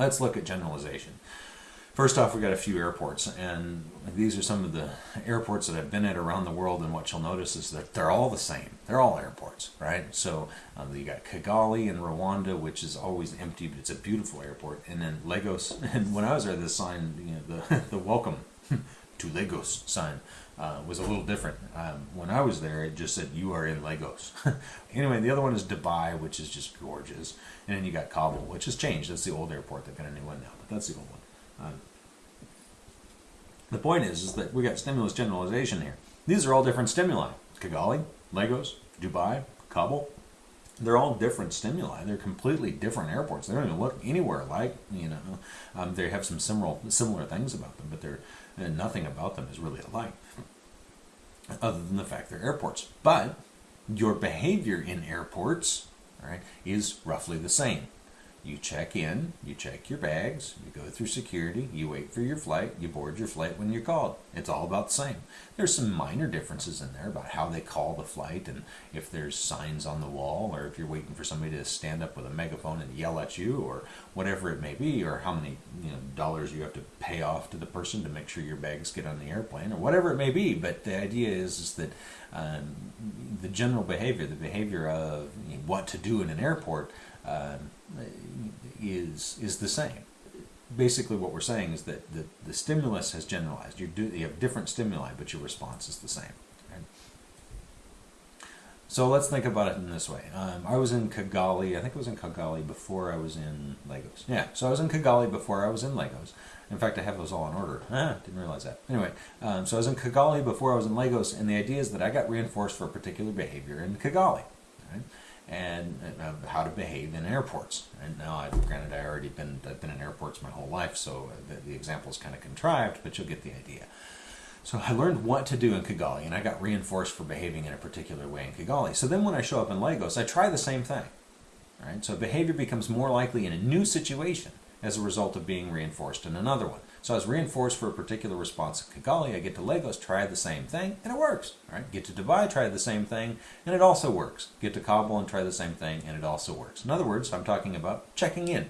let's look at generalization. First off, we got a few airports, and these are some of the airports that I've been at around the world. And what you'll notice is that they're all the same. They're all airports, right? So um, you got Kigali in Rwanda, which is always empty, but it's a beautiful airport. And then Lagos. And when I was there, the sign, you know, the the welcome to Lagos sign uh, was a little different. Um, when I was there, it just said you are in Lagos. anyway, the other one is Dubai, which is just gorgeous, and then you got Kabul, which has changed. That's the old airport. They've got a new one now, but that's the old one. Um, the point is, is that we got stimulus generalization here. These are all different stimuli. Kigali, Lagos, Dubai, Kabul. They're all different stimuli. They're completely different airports. They don't even look anywhere like, you know, um, they have some similar, similar things about them, but they're, nothing about them is really alike other than the fact they're airports. But your behavior in airports right, is roughly the same. You check in, you check your bags, you go through security, you wait for your flight, you board your flight when you're called. It's all about the same. There's some minor differences in there about how they call the flight and if there's signs on the wall or if you're waiting for somebody to stand up with a megaphone and yell at you or whatever it may be or how many you know dollars you have to pay off to the person to make sure your bags get on the airplane or whatever it may be. But the idea is, is that um, the general behavior, the behavior of what to do in an airport, um, is is the same. Basically, what we're saying is that the, the stimulus has generalized. You do you have different stimuli, but your response is the same. So let's think about it in this way. Um, I was in Kigali. I think I was in Kigali before I was in Lagos. Yeah, so I was in Kigali before I was in Lagos. In fact, I have those all in order. Ah, didn't realize that. Anyway, um, so I was in Kigali before I was in Lagos, and the idea is that I got reinforced for a particular behavior in Kigali. Right? And uh, how to behave in airports. And now, I've, granted, I already been I've been in airports my whole life, so the, the example is kind of contrived, but you'll get the idea. So I learned what to do in Kigali, and I got reinforced for behaving in a particular way in Kigali. So then, when I show up in Lagos, I try the same thing. Right? So behavior becomes more likely in a new situation as a result of being reinforced in another one. So I was reinforced for a particular response at Kigali. I get to Lagos, try the same thing, and it works. Right? Get to Dubai, try the same thing, and it also works. Get to Kabul and try the same thing, and it also works. In other words, I'm talking about checking in.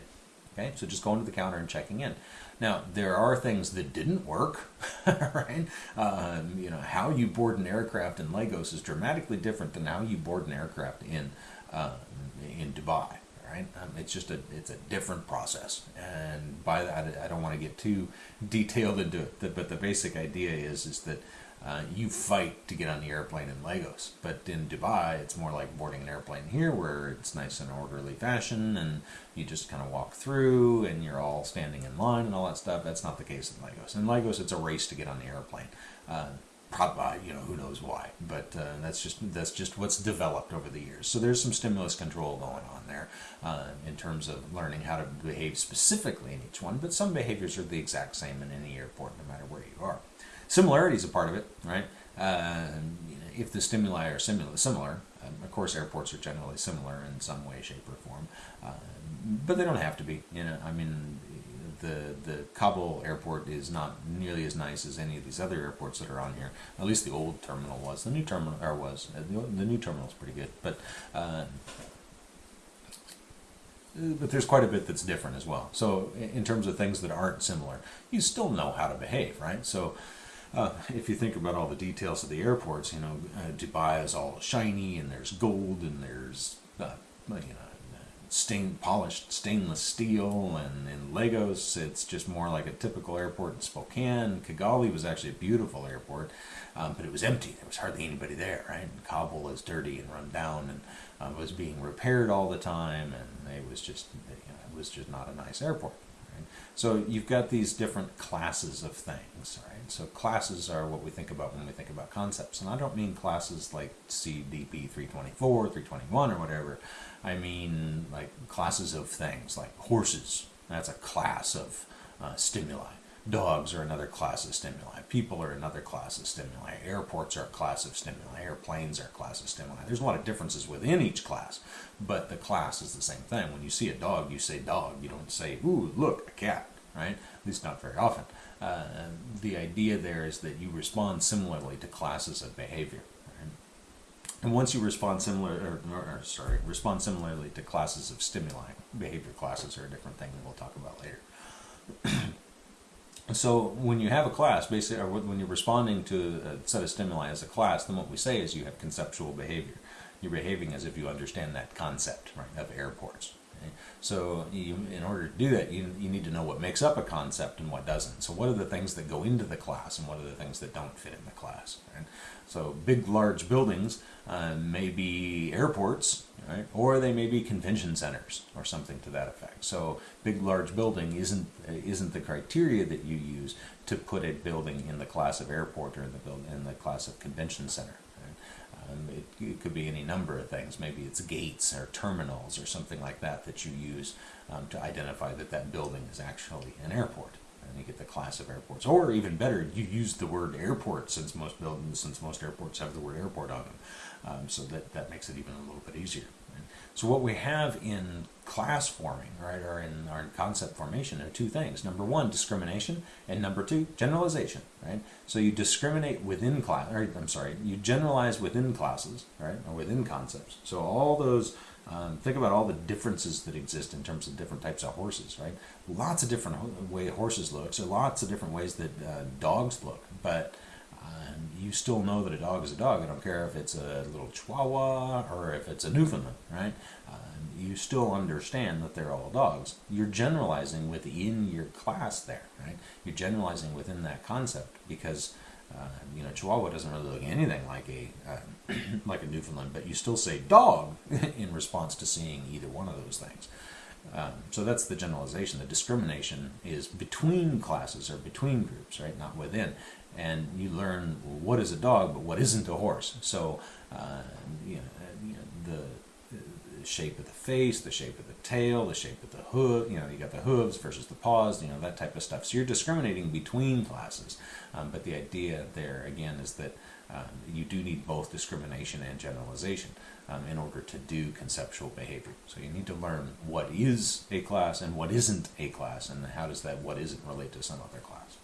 Okay, so just going to the counter and checking in. Now, there are things that didn't work, right? Um, you know, how you board an aircraft in Lagos is dramatically different than how you board an aircraft in uh, in Dubai right? Um, it's just a it's a different process, and by that I don't want to get too detailed into it. But the basic idea is is that uh, you fight to get on the airplane in Lagos, but in Dubai it's more like boarding an airplane here, where it's nice and orderly fashion, and you just kind of walk through, and you're all standing in line and all that stuff. That's not the case in Lagos. In Lagos, it's a race to get on the airplane. Uh, probably you know who knows why. But uh, that's just that's just what's developed over the years. So there's some stimulus control going on there uh, in terms of learning how to behave specifically in each one. But some behaviors are the exact same in any airport no matter where you are. Similarity is a part of it right? Uh, if the stimuli are similar similar um, of course airports are generally similar in some way shape or form. Uh, but they don't have to be you know i mean the the Kabul airport is not nearly as nice as any of these other airports that are on here. At least the old terminal was. The new terminal or was uh, the, new terminal is pretty good, but. Uh, but there's quite a bit that's different as well. So, in terms of things that aren't similar, you still know how to behave, right? So, uh, if you think about all the details of the airports, you know, uh, Dubai is all shiny and there's gold and there's, uh, you know, stain, polished stainless steel, and in Lagos, it's just more like a typical airport in Spokane. Kigali was actually a beautiful airport, um, but it was empty. There was hardly anybody there, right? And Kabul is dirty and run down, and uh, was being repaired all the time, and it was just, you know, it was just not a nice airport. Right? So you've got these different classes of things, right? So classes are what we think about when we think about concepts, and I don't mean classes like CDP 324, 321, or whatever. I mean like classes of things, like horses. That's a class of uh, stimuli. Dogs are another class of stimuli. People are another class of stimuli. Airports are a class of stimuli. Airplanes are a class of stimuli. There's a lot of differences within each class, but the class is the same thing. When you see a dog, you say dog. You don't say, ooh, look, a cat, right? At least not very often. Uh, the idea there is that you respond similarly to classes of behavior. And once you respond similar, or, or, or, sorry, respond similarly to classes of stimuli, behavior classes are a different thing that we'll talk about later. so when you have a class, basically, when you're responding to a set of stimuli as a class, then what we say is you have conceptual behavior. You're behaving as if you understand that concept, right, of airports. So you, in order to do that, you, you need to know what makes up a concept and what doesn't. So what are the things that go into the class and what are the things that don't fit in the class? Right? So big, large buildings uh, may be airports, right? Or they may be convention centers or something to that effect. So big, large building isn't isn't the criteria that you use to put a building in the class of airport or in the build, in the class of convention center. Um, it, it, could be any number of things. Maybe it's gates or terminals or something like that that you use um, to identify that that building is actually an airport and you get the class of airports. Or even better, you use the word airport since most buildings, since most airports have the word airport on them. Um, so that, that makes it even a little bit easier. So what we have in class forming, right, or in our concept formation are two things. Number one, discrimination, and number two, generalization, right? So you discriminate within class, or I'm sorry, you generalize within classes, right, or within concepts. So all those um, think about all the differences that exist in terms of different types of horses, right? Lots of different way horses look, so lots of different ways that uh, dogs look, but um, you still know that a dog is a dog. I don't care if it's a little Chihuahua or if it's a Newfoundland, right? Um, you still understand that they're all dogs. You're generalizing within your class there, right? You're generalizing within that concept because uh, you know, Chihuahua doesn't really look anything like a uh, like a Newfoundland, but you still say dog in response to seeing either one of those things. Um, so that's the generalization. The discrimination is between classes or between groups, right? Not within. And you learn what is a dog, but what isn't a horse. So uh, you know, you know, the shape of the face, the shape of the tail, the shape of the hoof. You know, you got the hooves versus the paws. You know that type of stuff. So you're discriminating between classes. Um, but the idea there again is that um, you do need both discrimination and generalization um, in order to do conceptual behavior. So you need to learn what is a class and what isn't a class, and how does that what isn't relate to some other class.